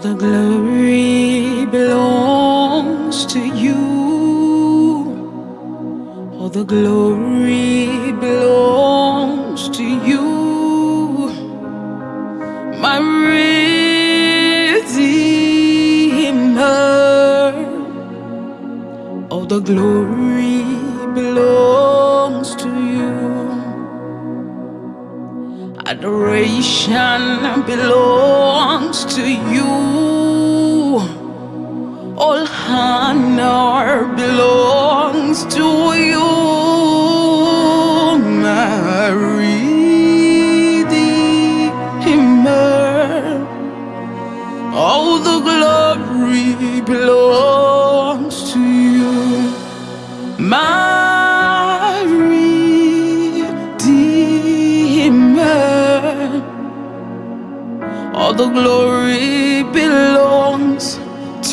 All the glory belongs to you. All the glory belongs to you. My Redeemer. All the glory Adoration belongs to you. All honor belongs to you, my Redeemer. All the glory belongs All the glory belongs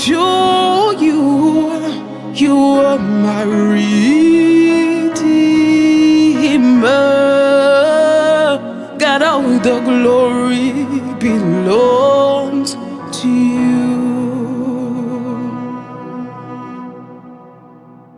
to you. You are my redeemer. God, all the glory belongs.